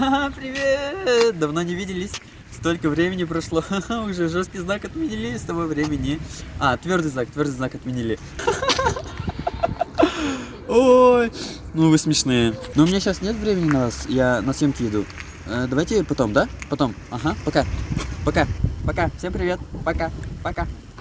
Ха, привет! Давно не виделись. Столько времени прошло. Ха-ха, Уже жесткий знак отменили с того времени. А, твердый знак, твердый знак отменили. Ой, ну вы смешные. Но у меня сейчас нет времени на вас. Я на съемки иду. Э, давайте потом, да? Потом. Ага, пока. Пока. Пока. Всем привет. Пока. Пока.